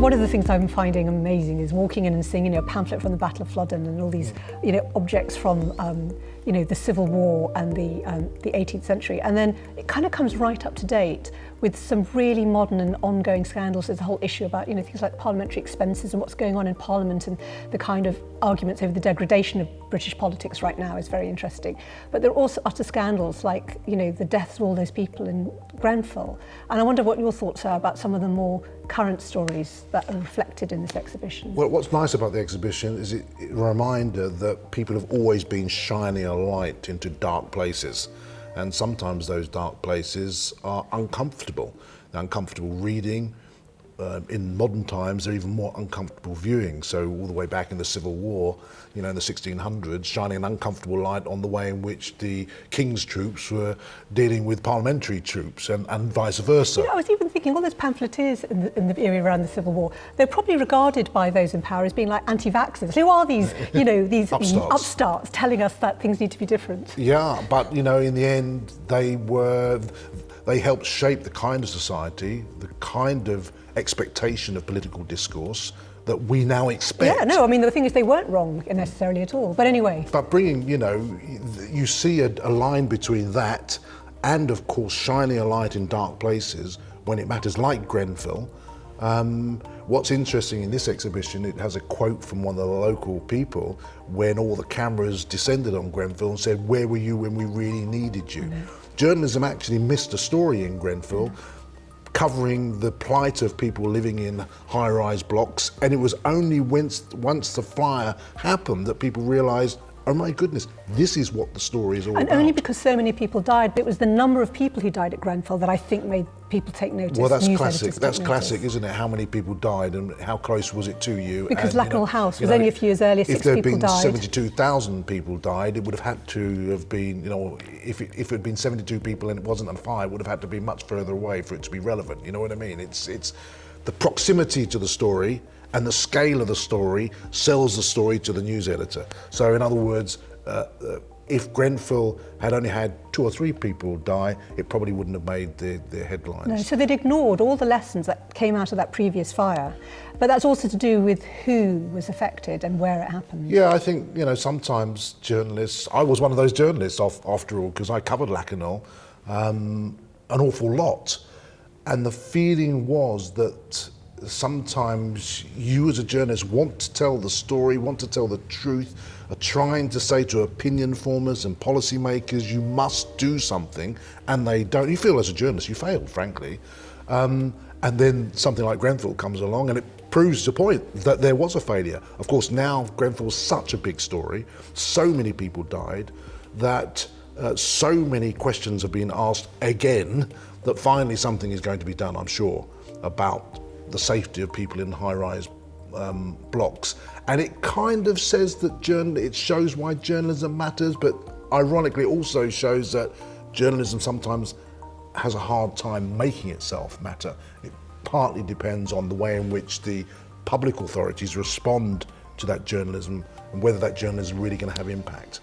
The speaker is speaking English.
one of the things I'm finding amazing is walking in and seeing you know, a pamphlet from the Battle of Flodden and all these you know, objects from um, you know, the Civil War and the, um, the 18th century. And then it kind of comes right up to date with some really modern and ongoing scandals. There's a whole issue about you know, things like parliamentary expenses and what's going on in Parliament and the kind of arguments over the degradation of British politics right now is very interesting. But there are also utter scandals like you know, the deaths of all those people in Grenfell. And I wonder what your thoughts are about some of the more current stories that are reflected in this exhibition. Well, what's nice about the exhibition is it, a reminder that people have always been shining a light into dark places. And sometimes those dark places are uncomfortable. They're uncomfortable reading, uh, in modern times, they're even more uncomfortable viewing. So all the way back in the Civil War, you know, in the 1600s, shining an uncomfortable light on the way in which the king's troops were dealing with parliamentary troops and, and vice versa. You know, I was even thinking all those pamphleteers in the, in the area around the Civil War, they're probably regarded by those in power as being like anti-vaxxers. Who are these, you know, these upstarts. upstarts telling us that things need to be different? Yeah, but, you know, in the end, they were, they helped shape the kind of society, the kind of expectation of political discourse that we now expect. Yeah, no, I mean, the thing is they weren't wrong necessarily at all. But anyway. But bringing, you know, you see a, a line between that and, of course, shining a light in dark places when it matters, like Grenfell. Um, what's interesting in this exhibition, it has a quote from one of the local people when all the cameras descended on Grenfell and said, where were you when we really needed you? Journalism actually missed a story in Grenfell covering the plight of people living in high-rise blocks and it was only once, once the fire happened that people realized oh my goodness, this is what the story is all and about. And only because so many people died, but it was the number of people who died at Grenfell that I think made people take notice. Well, that's classic. That's classic, isn't it? How many people died and how close was it to you? Because and, Lakanal you know, House was know, only a few years earlier, six people died. If there had been 72,000 people died, it would have had to have been, you know, if it, if it had been 72 people and it wasn't on fire, it would have had to be much further away for it to be relevant. You know what I mean? It's, it's the proximity to the story and the scale of the story sells the story to the news editor. So in other words, uh, uh, if Grenfell had only had two or three people die, it probably wouldn't have made the, the headlines. No, so they'd ignored all the lessons that came out of that previous fire. But that's also to do with who was affected and where it happened. Yeah, I think, you know, sometimes journalists, I was one of those journalists off, after all, because I covered Lakanal um, an awful lot. And the feeling was that sometimes you as a journalist want to tell the story, want to tell the truth, are trying to say to opinion formers and policymakers, you must do something, and they don't. You feel as a journalist, you failed, frankly. Um, and then something like Grenfell comes along and it proves the point that there was a failure. Of course, now Grenfell's such a big story, so many people died, that uh, so many questions have been asked again that finally something is going to be done, I'm sure, about the safety of people in high-rise um, blocks. And it kind of says that journal it shows why journalism matters, but ironically it also shows that journalism sometimes has a hard time making itself matter. It partly depends on the way in which the public authorities respond to that journalism and whether that journalism is really going to have impact.